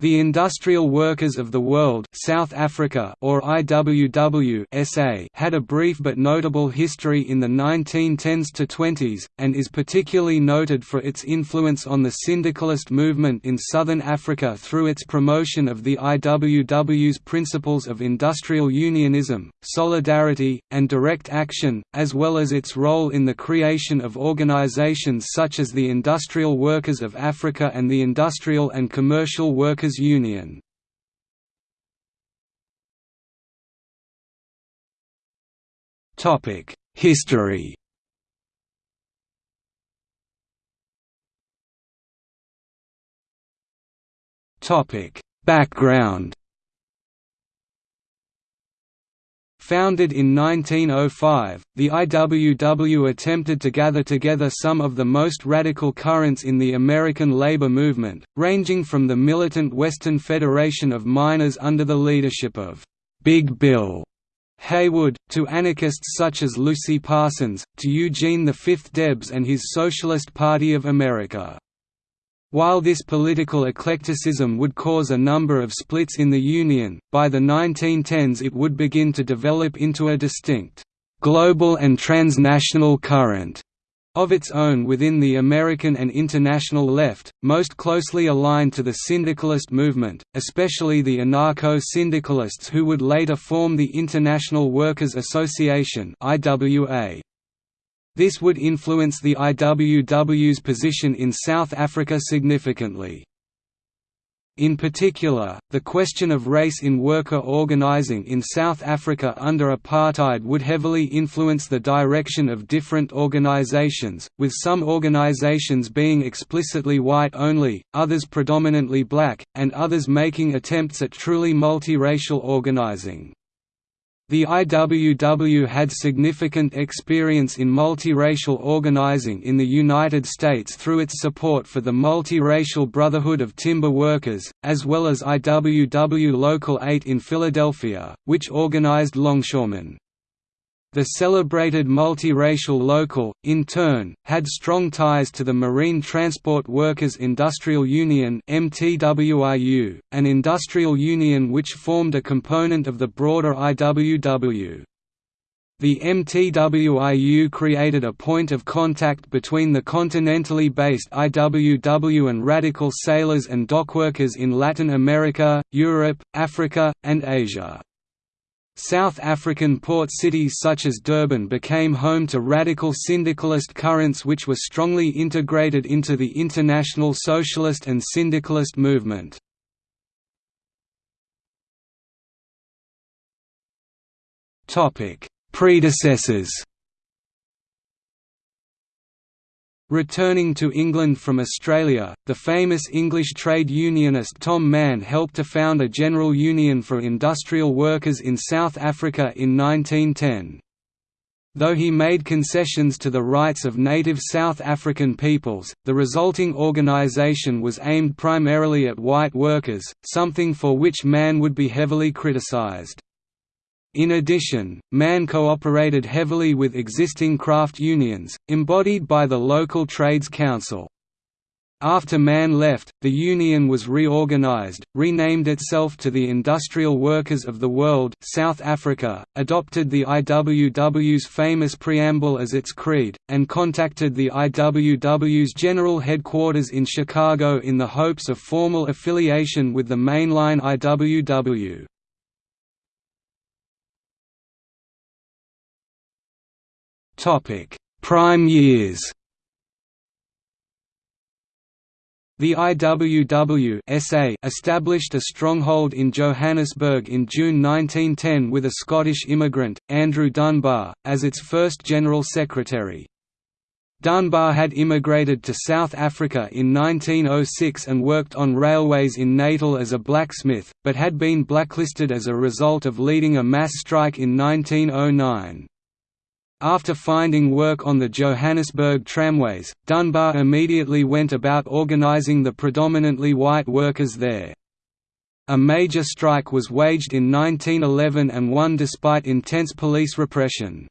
The Industrial Workers of the World South Africa or IWW SA had a brief but notable history in the 1910s to 20s, and is particularly noted for its influence on the syndicalist movement in southern Africa through its promotion of the IWW's principles of industrial unionism, solidarity, and direct action, as well as its role in the creation of organizations such as the Industrial Workers of Africa and the Industrial and Commercial Workers Workers' Union. History Topic Background Founded in 1905, the IWW attempted to gather together some of the most radical currents in the American labor movement, ranging from the militant Western Federation of Miners under the leadership of Big Bill Haywood, to anarchists such as Lucy Parsons, to Eugene V. Debs and his Socialist Party of America. While this political eclecticism would cause a number of splits in the Union, by the 1910s it would begin to develop into a distinct, global and transnational current of its own within the American and international left, most closely aligned to the syndicalist movement, especially the anarcho-syndicalists who would later form the International Workers' Association IWA. This would influence the IWW's position in South Africa significantly. In particular, the question of race in worker organizing in South Africa under apartheid would heavily influence the direction of different organizations, with some organizations being explicitly white only, others predominantly black, and others making attempts at truly multiracial organizing. The IWW had significant experience in multiracial organizing in the United States through its support for the Multiracial Brotherhood of Timber Workers, as well as IWW Local 8 in Philadelphia, which organized longshoremen. The celebrated multiracial local, in turn, had strong ties to the Marine Transport Workers Industrial Union an industrial union which formed a component of the broader IWW. The MTWIU created a point of contact between the continentally based IWW and radical sailors and dockworkers in Latin America, Europe, Africa, and Asia. South African port cities such as Durban became home to radical syndicalist currents which were strongly integrated into the international socialist and syndicalist movement. Predecessors Returning to England from Australia, the famous English trade unionist Tom Mann helped to found a general union for industrial workers in South Africa in 1910. Though he made concessions to the rights of native South African peoples, the resulting organisation was aimed primarily at white workers, something for which Mann would be heavily criticised. In addition, Mann cooperated heavily with existing craft unions, embodied by the local Trades Council. After Mann left, the union was reorganized, renamed itself to the Industrial Workers of the World South Africa, adopted the IWW's famous preamble as its creed, and contacted the IWW's general headquarters in Chicago in the hopes of formal affiliation with the mainline IWW. Topic: Prime years. The IWW SA established a stronghold in Johannesburg in June 1910 with a Scottish immigrant, Andrew Dunbar, as its first General Secretary. Dunbar had immigrated to South Africa in 1906 and worked on railways in Natal as a blacksmith, but had been blacklisted as a result of leading a mass strike in 1909. After finding work on the Johannesburg tramways, Dunbar immediately went about organising the predominantly white workers there. A major strike was waged in 1911 and won despite intense police repression.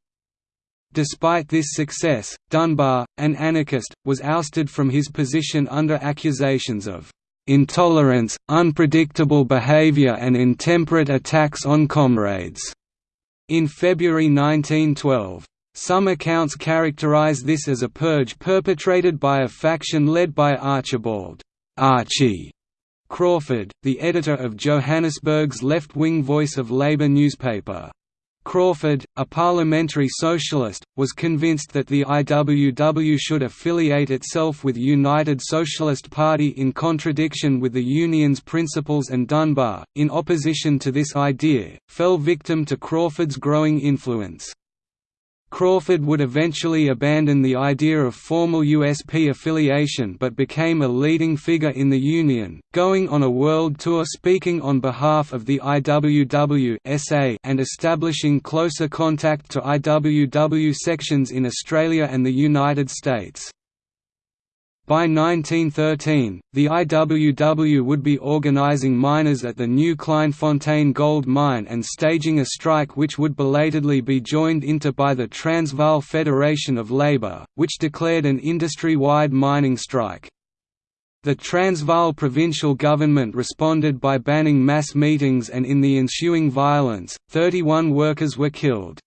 Despite this success, Dunbar, an anarchist, was ousted from his position under accusations of intolerance, unpredictable behavior and intemperate attacks on comrades." in February 1912. Some accounts characterize this as a purge perpetrated by a faction led by Archibald Archie Crawford, the editor of Johannesburg's left-wing Voice of Labour newspaper. Crawford, a parliamentary socialist, was convinced that the IWW should affiliate itself with United Socialist Party in contradiction with the union's principles and Dunbar, in opposition to this idea, fell victim to Crawford's growing influence. Crawford would eventually abandon the idea of formal USP affiliation but became a leading figure in the Union, going on a world tour speaking on behalf of the IWW and establishing closer contact to IWW sections in Australia and the United States. By 1913, the IWW would be organizing miners at the new Kleinfontein gold mine and staging a strike which would belatedly be joined into by the Transvaal Federation of Labour, which declared an industry-wide mining strike. The Transvaal provincial government responded by banning mass meetings and in the ensuing violence, 31 workers were killed.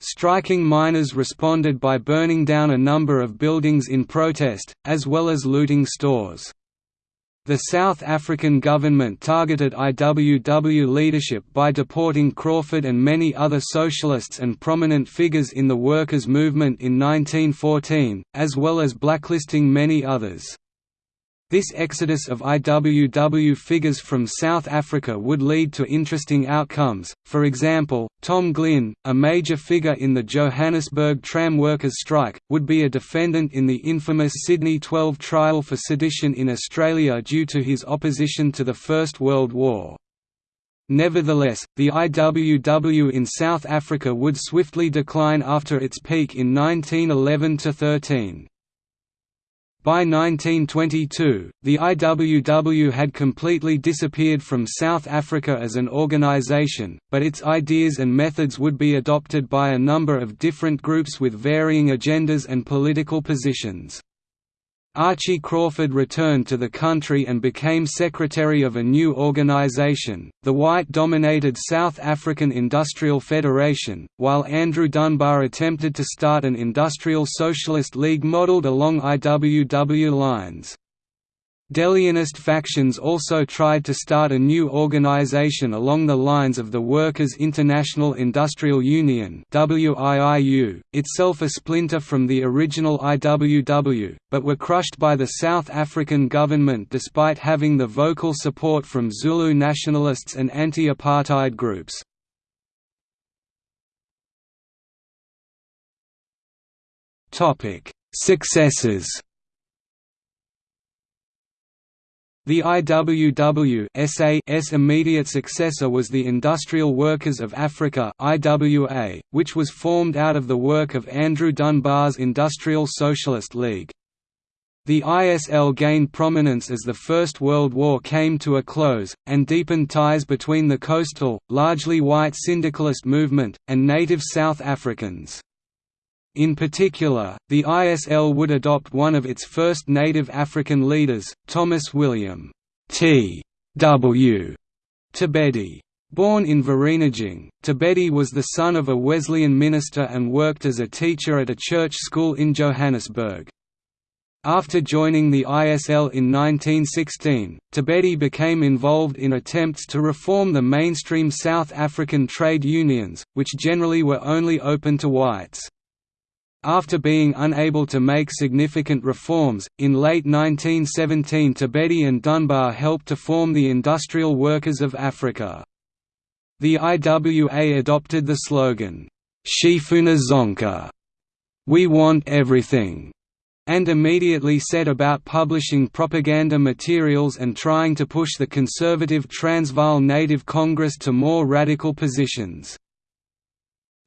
Striking miners responded by burning down a number of buildings in protest, as well as looting stores. The South African government targeted IWW leadership by deporting Crawford and many other socialists and prominent figures in the workers' movement in 1914, as well as blacklisting many others. This exodus of IWW figures from South Africa would lead to interesting outcomes, for example, Tom Glynn, a major figure in the Johannesburg tram workers' strike, would be a defendant in the infamous Sydney 12 trial for sedition in Australia due to his opposition to the First World War. Nevertheless, the IWW in South Africa would swiftly decline after its peak in 1911–13. By 1922, the IWW had completely disappeared from South Africa as an organization, but its ideas and methods would be adopted by a number of different groups with varying agendas and political positions. Archie Crawford returned to the country and became secretary of a new organisation, the white-dominated South African Industrial Federation, while Andrew Dunbar attempted to start an industrial socialist league modelled along IWW lines. Deleonist factions also tried to start a new organization along the lines of the Workers' International Industrial Union itself a splinter from the original IWW, but were crushed by the South African government despite having the vocal support from Zulu nationalists and anti-apartheid groups. Successes The IWW's immediate successor was the Industrial Workers of Africa IWA, which was formed out of the work of Andrew Dunbar's Industrial Socialist League. The ISL gained prominence as the First World War came to a close, and deepened ties between the coastal, largely white syndicalist movement, and native South Africans. In particular, the ISL would adopt one of its first native African leaders, Thomas William T. W. Thabedi. Born in Vereeniging, Thabedi was the son of a Wesleyan minister and worked as a teacher at a church school in Johannesburg. After joining the ISL in 1916, Thabedi became involved in attempts to reform the mainstream South African trade unions, which generally were only open to whites. After being unable to make significant reforms, in late 1917 Thabedi and Dunbar helped to form the Industrial Workers of Africa. The IWA adopted the slogan, Sifuna Zonke, We Want Everything, and immediately set about publishing propaganda materials and trying to push the conservative Transvaal Native Congress to more radical positions.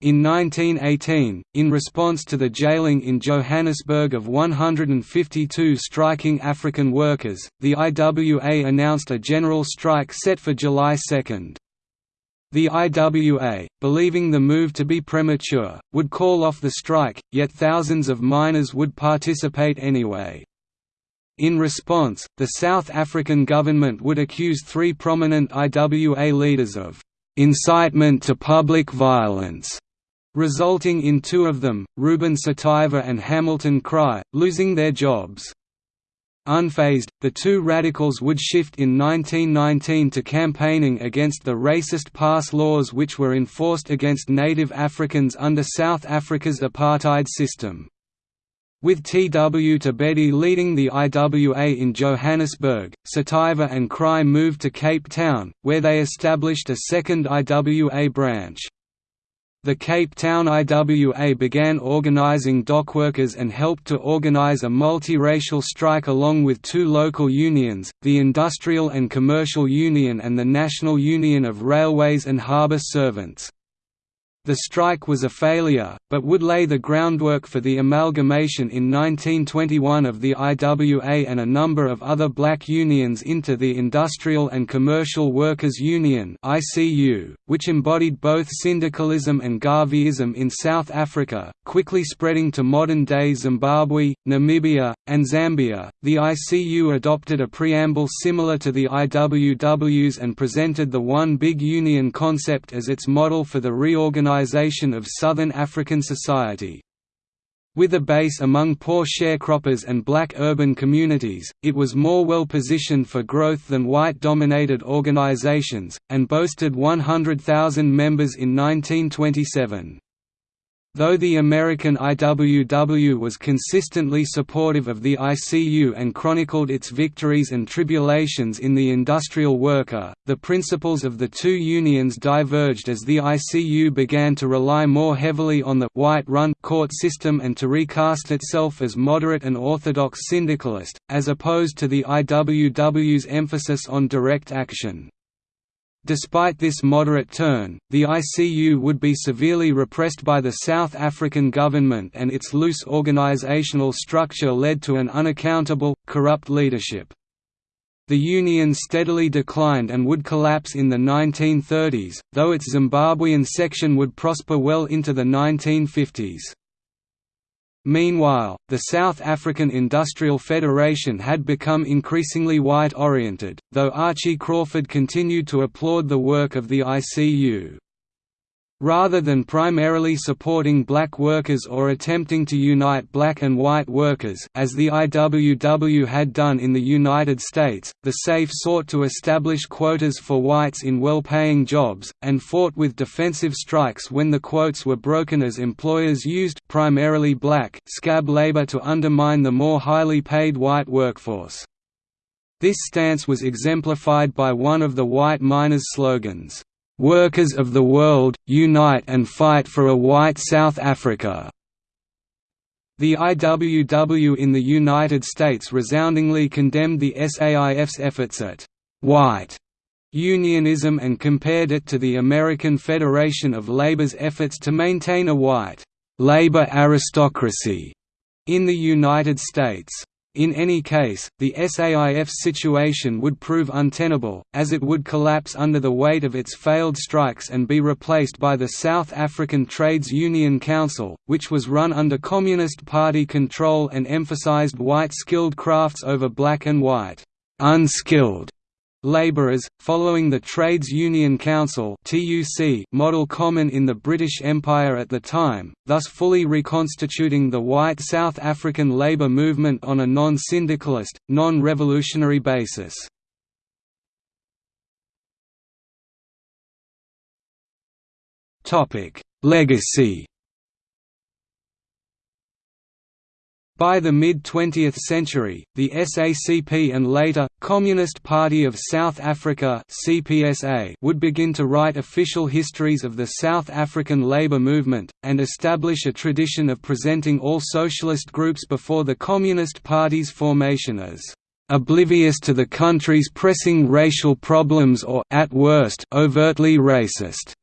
In 1918, in response to the jailing in Johannesburg of 152 striking African workers, the IWA announced a general strike set for July 2. The IWA, believing the move to be premature, would call off the strike, yet thousands of miners would participate anyway. In response, the South African government would accuse three prominent IWA leaders of incitement to public violence, resulting in two of them, Ruben Cetiwe and Hamilton Kraai, losing their jobs. Unfazed, the two radicals would shift in 1919 to campaigning against the racist pass laws which were enforced against native Africans under South Africa's apartheid system. With T.W. Thabedi leading the IWA in Johannesburg, Cetiwe and Kraai moved to Cape Town, where they established a second IWA branch. The Cape Town IWA began organizing dockworkers and helped to organize a multiracial strike along with two local unions, the Industrial and Commercial Union and the National Union of Railways and Harbour Servants. The strike was a failure, but would lay the groundwork for the amalgamation in 1921 of the IWA and a number of other black unions into the Industrial and Commercial Workers Union which embodied both syndicalism and Garveyism in South Africa, quickly spreading to modern-day Zimbabwe, Namibia, and Zambia. The ICU adopted a preamble similar to the IWW's and presented the One Big Union concept as its model for the reorganization of Southern African society. With a base among poor sharecroppers and black urban communities, it was more well positioned for growth than white-dominated organizations, and boasted 100,000 members in 1927. Though the American IWW was consistently supportive of the ICU and chronicled its victories and tribulations in the industrial worker, the principles of the two unions diverged as the ICU began to rely more heavily on the white-run court system and to recast itself as moderate and orthodox syndicalist, as opposed to the IWW's emphasis on direct action. Despite this moderate turn, the ICU would be severely repressed by the South African government and its loose organisational structure led to an unaccountable, corrupt leadership. The union steadily declined and would collapse in the 1930s, though its Zimbabwean section would prosper well into the 1950s. Meanwhile, the South African Industrial Federation had become increasingly white-oriented, though Archie Crawford continued to applaud the work of the ICU. Rather than primarily supporting black workers or attempting to unite black and white workers as the IWW had done in the United States, the SAIF sought to establish quotas for whites in well-paying jobs, and fought with defensive strikes when the quotes were broken as employers used primarily black scab labor to undermine the more highly paid white workforce. This stance was exemplified by one of the white miners' slogans, "'Workers of the world, unite and fight for a white South Africa'". The IWW in the United States resoundingly condemned the SAIF's efforts at «white» unionism and compared it to the American Federation of Labor's efforts to maintain a white «labor aristocracy» in the United States. In any case, the SAIF's situation would prove untenable, as it would collapse under the weight of its failed strikes and be replaced by the South African Trades Union Council, which was run under Communist Party control and emphasized white skilled crafts over black and white, unskilled Labourers, following the Trades Union Council model common in the British Empire at the time, thus fully reconstituting the white South African labour movement on a non-syndicalist, non-revolutionary basis. Legacy By the mid-20th century, the SACP and later, Communist Party of South Africa would begin to write official histories of the South African labour movement, and establish a tradition of presenting all socialist groups before the Communist Party's formation as oblivious to the country's pressing racial problems or at worst, overtly racist.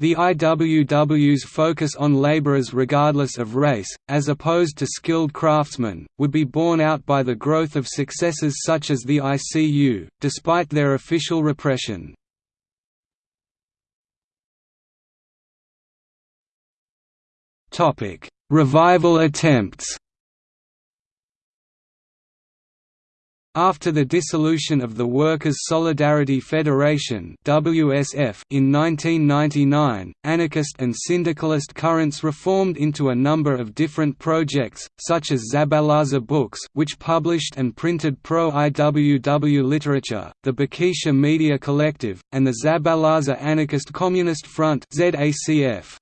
The IWW's focus on laborers regardless of race, as opposed to skilled craftsmen, would be borne out by the growth of successes such as the ICU, despite their official repression. Revival attempts After the dissolution of the Workers' Solidarity Federation (WSF) in 1999, anarchist and syndicalist currents reformed into a number of different projects, such as Zabalaza Books, which published and printed pro-IWW literature, the Bikisha Media Collective, and the Zabalaza Anarchist Communist Front (ZACF).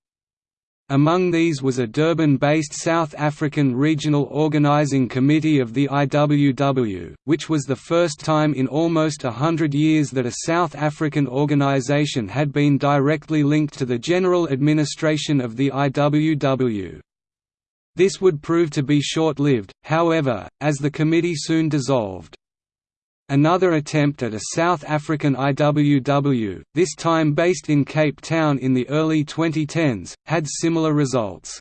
Among these was a Durban-based South African Regional Organising Committee of the IWW, which was the first time in almost a hundred years that a South African organisation had been directly linked to the general administration of the IWW. This would prove to be short-lived, however, as the committee soon dissolved. Another attempt at a South African IWW, this time based in Cape Town in the early 2010s, had similar results.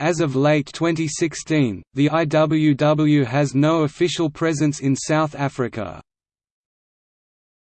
As of late 2016, the IWW has no official presence in South Africa.